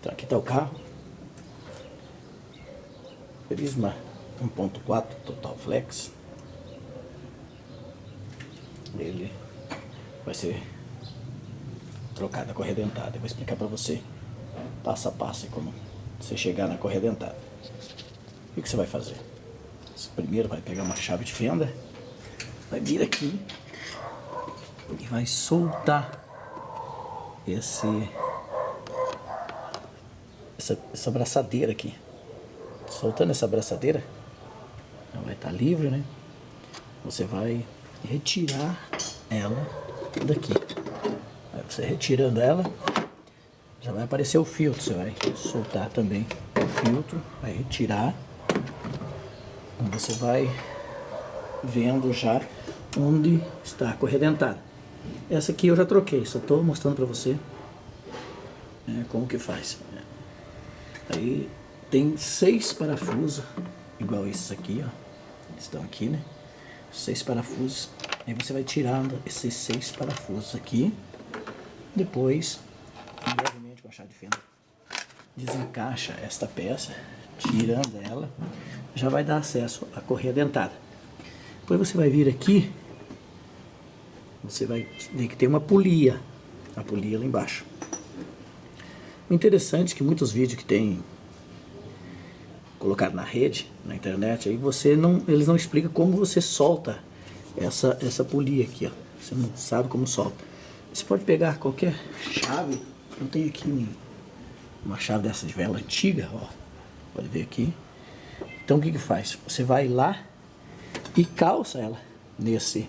Então aqui está o carro. Prisma 1.4 Total Flex. Ele vai ser trocado a correia dentada. Eu vou explicar para você passo a passo como você chegar na correia dentada. O que você vai fazer? Você primeiro vai pegar uma chave de fenda, vai vir aqui e vai soltar esse essa, essa braçadeira aqui. Soltando essa braçadeira, ela vai estar livre, né? Você vai retirar ela daqui. Aí você retirando ela, já vai aparecer o filtro. Você vai soltar também o filtro, vai retirar. Você vai vendo já onde está a correia dentada. Essa aqui eu já troquei, só estou mostrando para você né, como que faz. Aí tem seis parafusos, igual esses aqui, ó. Estão aqui, né? Seis parafusos. Aí você vai tirando esses seis parafusos aqui. Depois, brevemente com a chave de fenda, desencaixa esta peça, tirando ela, já vai dar acesso à correia dentada. Depois você vai vir aqui, você vai ver que tem uma polia, a polia lá embaixo. Interessante é que muitos vídeos que tem colocado na rede, na internet, aí você não, eles não explicam como você solta essa, essa polia aqui, ó. Você não sabe como solta. Você pode pegar qualquer chave, eu tenho aqui uma chave dessa de vela antiga, ó. Pode ver aqui. Então o que que faz? Você vai lá e calça ela nesse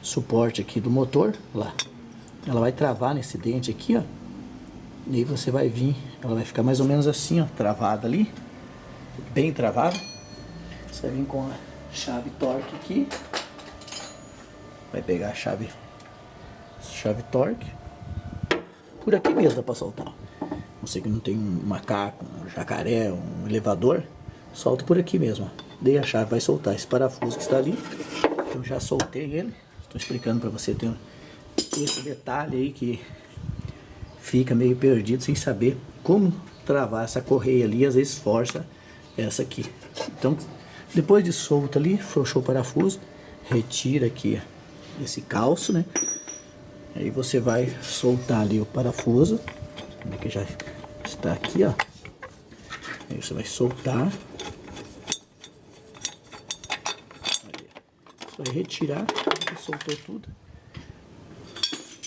suporte aqui do motor, lá. Ela vai travar nesse dente aqui, ó. E aí você vai vir, ela vai ficar mais ou menos assim, ó, travada ali bem travado. Você vai vir com a chave torque aqui. Vai pegar a chave, chave torque. Por aqui mesmo dá para soltar. Você que não tem um macaco, um jacaré, um elevador, solta por aqui mesmo. Dei a chave, vai soltar esse parafuso que está ali. Eu já soltei ele. Estou explicando para você ter esse detalhe aí que fica meio perdido sem saber como travar essa correia ali, às vezes força essa aqui. Então, depois de solto ali, frouxou o parafuso, retira aqui esse calço, né? Aí você vai soltar ali o parafuso, que já está aqui, ó. Aí você vai soltar. Aí, vai retirar, soltou tudo.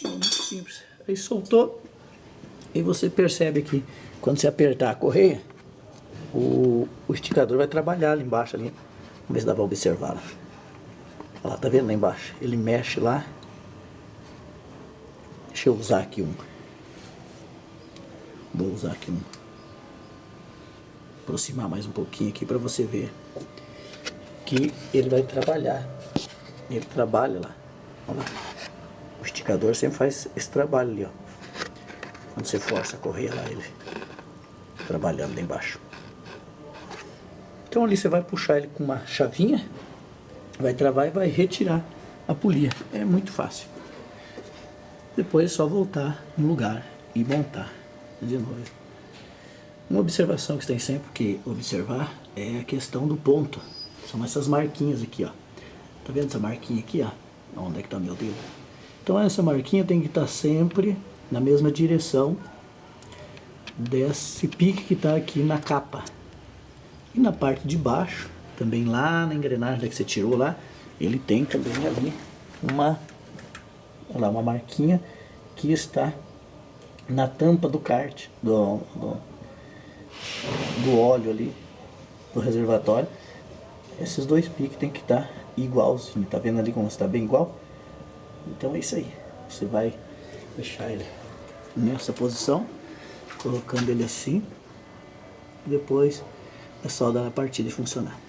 Muito simples. Aí soltou, e você percebe que quando você apertar a correia, o, o esticador vai trabalhar ali embaixo ali. Vamos ver se dá pra observar. Olha lá, tá vendo lá embaixo? Ele mexe lá. Deixa eu usar aqui um. Vou usar aqui um. Aproximar mais um pouquinho aqui para você ver que ele vai trabalhar. Ele trabalha lá. Olha lá. O esticador sempre faz esse trabalho ali, ó. Quando você força a correr lá, ele trabalhando embaixo. Então ali você vai puxar ele com uma chavinha, vai travar e vai retirar a polia. É muito fácil. Depois é só voltar no lugar e montar de novo. Uma observação que tem sempre que observar é a questão do ponto. São essas marquinhas aqui, ó. Tá vendo essa marquinha aqui, ó? Onde é que tá meu dedo? Então essa marquinha tem que estar tá sempre na mesma direção desse pique que está aqui na capa. E na parte de baixo, também lá na engrenagem que você tirou lá, ele tem também ali uma, lá, uma marquinha que está na tampa do kart, do, do, do óleo ali, do reservatório. Esses dois piques tem que estar tá igualzinho, tá vendo ali como está bem igual? Então é isso aí, você vai deixar ele nessa posição, colocando ele assim, depois é só dar a partida e funcionar.